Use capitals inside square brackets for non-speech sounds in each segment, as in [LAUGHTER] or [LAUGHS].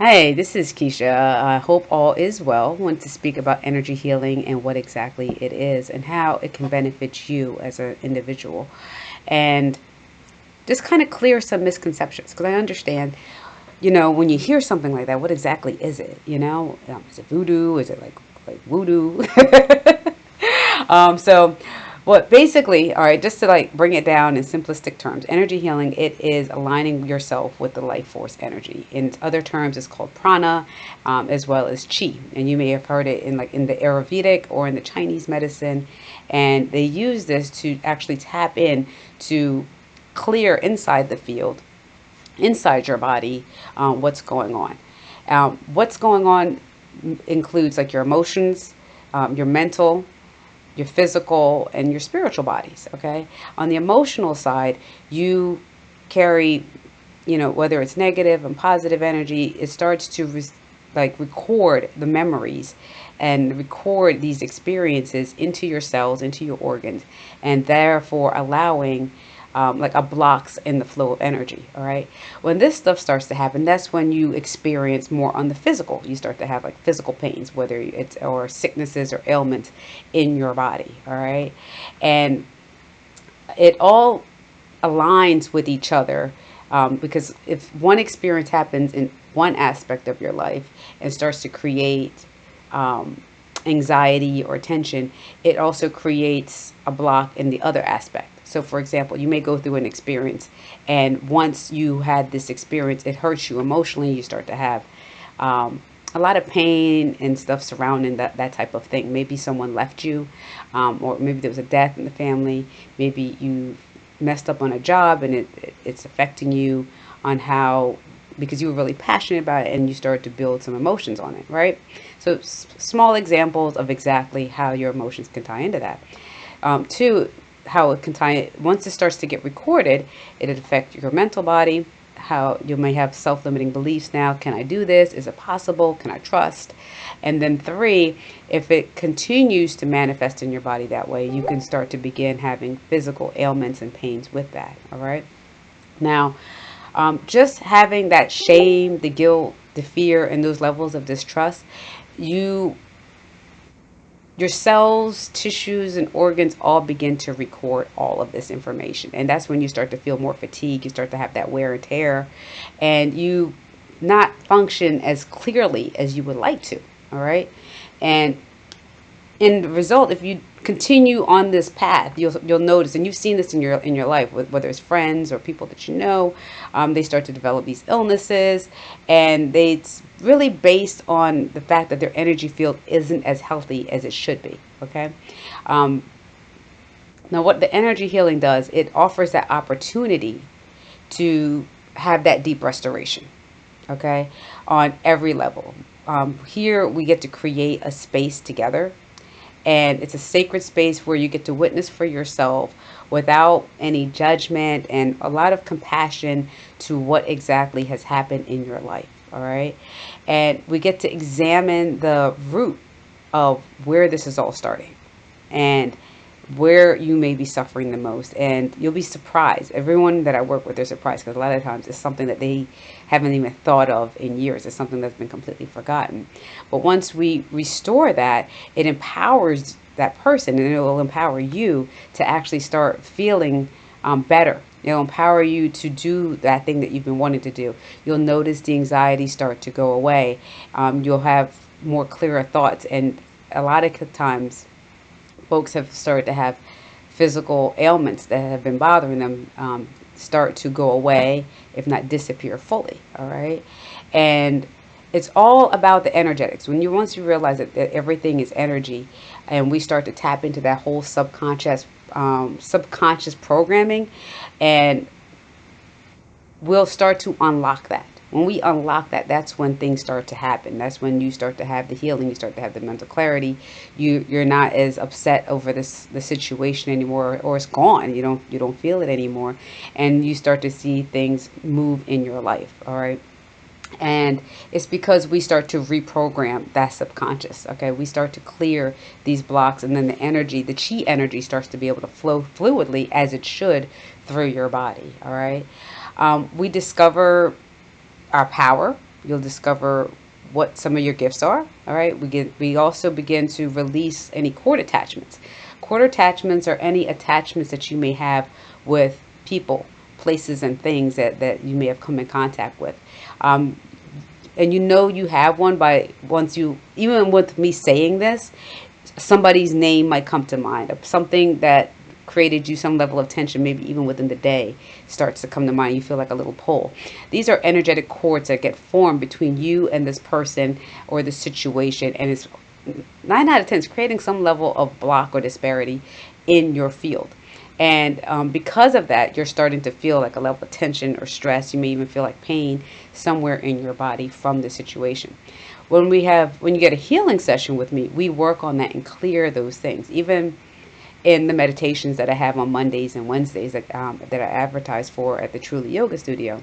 Hey, this is Keisha. I hope all is well. I want to speak about energy healing and what exactly it is and how it can benefit you as an individual. And just kind of clear some misconceptions because I understand, you know, when you hear something like that, what exactly is it? You know, um, is it voodoo? Is it like like voodoo? [LAUGHS] um, so what basically, all right, just to like bring it down in simplistic terms, energy healing, it is aligning yourself with the life force energy. In other terms, it's called prana, um, as well as chi. And you may have heard it in like in the Ayurvedic or in the Chinese medicine. And they use this to actually tap in to clear inside the field, inside your body, um, what's going on. Um, what's going on includes like your emotions, um, your mental, your physical and your spiritual bodies okay? On the emotional side you carry you know whether it's negative and positive energy it starts to re- like record the memories and record these experiences into your cells into your organs and therefore allowing um, like a blocks in the flow of energy. All right. When this stuff starts to happen, that's when you experience more on the physical. You start to have like physical pains, whether it's or sicknesses or ailments in your body. All right. And it all aligns with each other um, because if one experience happens in one aspect of your life and starts to create um, anxiety or tension, it also creates a block in the other aspect. So, for example, you may go through an experience, and once you had this experience, it hurts you emotionally. You start to have um, a lot of pain and stuff surrounding that, that type of thing. Maybe someone left you, um, or maybe there was a death in the family. Maybe you messed up on a job and it, it, it's affecting you on how because you were really passionate about it and you started to build some emotions on it, right? So, small examples of exactly how your emotions can tie into that. Um, two, how it can tie once it starts to get recorded it affect your mental body how you may have self-limiting beliefs now can i do this? Is it possible? Can i trust? And then three if it continues to manifest in your body that way you can start to begin having physical ailments and pains with that all right? Now um, just having that shame the guilt the fear and those levels of distrust you your cells, tissues, and organs all begin to record all of this information. And that's when you start to feel more fatigue. You start to have that wear and tear, and you not function as clearly as you would like to. All right. And in the result, if you continue on this path, you'll you'll notice, and you've seen this in your in your life, whether it's friends or people that you know, um, they start to develop these illnesses, and they, it's really based on the fact that their energy field isn't as healthy as it should be. Okay. Um, now, what the energy healing does, it offers that opportunity to have that deep restoration. Okay, on every level. Um, here we get to create a space together and it's a sacred space where you get to witness for yourself without any judgment and a lot of compassion to what exactly has happened in your life all right? And we get to examine the root of where this is all starting. And where you may be suffering the most and you'll be surprised everyone that i work with they're surprised because a lot of times it's something that they haven't even thought of in years it's something that's been completely forgotten but once we restore that it empowers that person and it will empower you to actually start feeling um, better It'll empower you to do that thing that you've been wanting to do. You'll notice the anxiety start to go away. Um, you'll have more clearer thoughts. And a lot of times, folks have started to have physical ailments that have been bothering them um, start to go away, if not disappear fully. All right. And it's all about the energetics. When you once you realize that, that everything is energy, and we start to tap into that whole subconscious um, subconscious programming, and we'll start to unlock that when we unlock that that's when things start to happen. That's when you start to have the healing you start to have the mental clarity. You you're not as upset over this the situation anymore or it's gone. You don't you don't feel it anymore. And you start to see things move in your life all right? And it's because we start to reprogram that subconscious okay? We start to clear these blocks and then the energy the chi energy starts to be able to flow fluidly as it should through your body all right? Um, we discover our power You'll discover what some of your gifts are. All right. We get we also begin to release any cord attachments. Cord attachments are any attachments that you may have with people, places, and things that, that you may have come in contact with. Um, and you know you have one by once you even with me saying this somebody's name might come to mind something that created you some level of tension, maybe even within the day, starts to come to mind. You feel like a little pull. These are energetic cords that get formed between you and this person or the situation, and it's nine out of ten is creating some level of block or disparity in your field. And um, because of that, you're starting to feel like a level of tension or stress. You may even feel like pain somewhere in your body from the situation when we have when you get a healing session with me we work on that and clear those things even in the meditations that I have on Mondays and Wednesdays that, um, that I advertise for at the Truly Yoga Studio.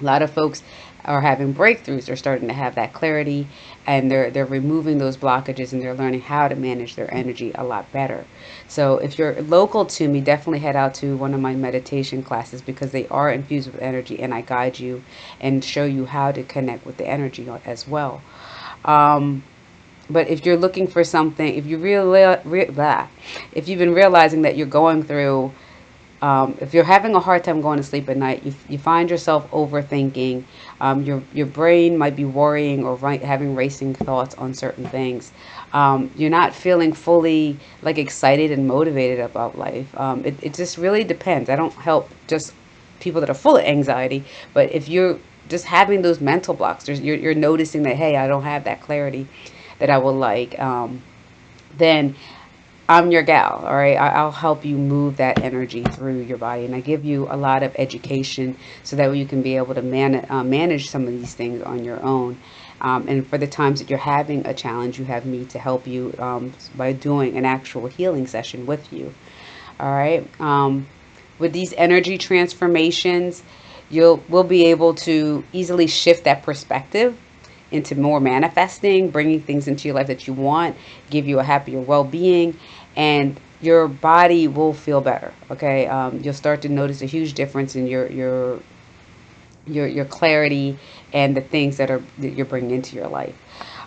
A lot of folks are having breakthroughs. They're starting to have that clarity and they're they're removing those blockages and they're learning how to manage their energy a lot better. So if you're local to me, definitely head out to one of my meditation classes because they are infused with energy and I guide you and show you how to connect with the energy as well. Um, but if you're looking for something, if you really, re, blah, if you've been realizing that you're going through, um, if you're having a hard time going to sleep at night, you, you find yourself overthinking, um, your, your brain might be worrying or right, having racing thoughts on certain things. Um, you're not feeling fully like excited and motivated about life. Um, it, it just really depends. I don't help just people that are full of anxiety, but if you're just having those mental blocks, you're, you're noticing that, hey, I don't have that clarity that I would like, um, then I'm your gal, all right? I'll help you move that energy through your body. And I give you a lot of education so that you can be able to man uh, manage some of these things on your own. Um, and for the times that you're having a challenge, you have me to help you um, by doing an actual healing session with you. All right. Um, with these energy transformations, you'll we'll be able to easily shift that perspective into more manifesting, bringing things into your life that you want, give you a happier well being, and your body will feel better. Okay, um, you'll start to notice a huge difference in your your your your clarity and the things that are that you're bringing into your life.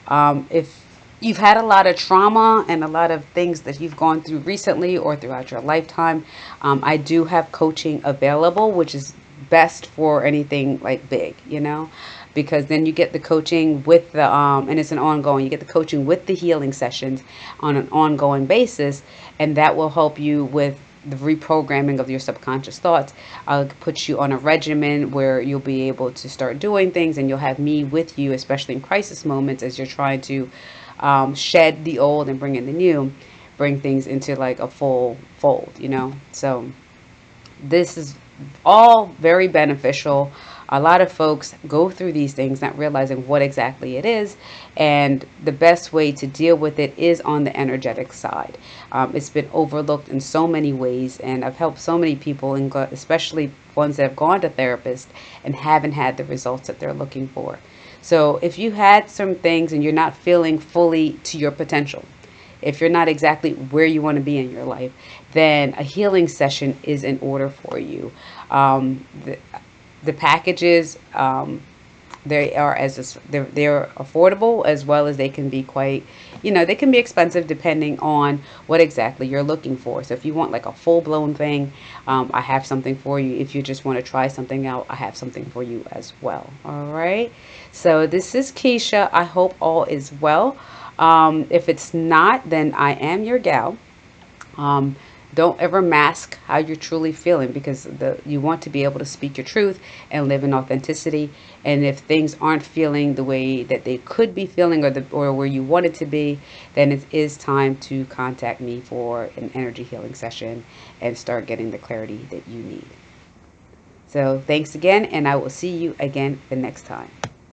Um, if you've had a lot of trauma and a lot of things that you've gone through recently or throughout your lifetime, um, I do have coaching available, which is best for anything like big, you know? Because then you get the coaching with the um, and it's an ongoing you get the coaching with the healing sessions on an ongoing basis and that will help you with the reprogramming of your subconscious thoughts. I'll put you on a regimen where you'll be able to start doing things and you'll have me with you especially in crisis moments as you're trying to um, shed the old and bring in the new bring things into like a full fold you know? So this is all very beneficial. A lot of folks go through these things not realizing what exactly it is and the best way to deal with it is on the energetic side. Um, it's been overlooked in so many ways and i've helped so many people and especially ones that have gone to therapists and haven't had the results that they're looking for. So if you had some things and you're not feeling fully to your potential if you're not exactly where you want to be in your life, then a healing session is in order for you. Um, the, the packages um, they are as they're, they're affordable as well as they can be quite you know they can be expensive depending on what exactly you're looking for. So if you want like a full-blown thing um, i have something for you. If you just want to try something out i have something for you as well. All right? So this is keisha. I hope all is well um, if it's not then i am your gal. Um, don't ever mask how you're truly feeling because the you want to be able to speak your truth and live in authenticity. And if things aren't feeling the way that they could be feeling or the or where you want it to be then it is time to contact me for an energy healing session and start getting the clarity that you need. So thanks again and i will see you again the next time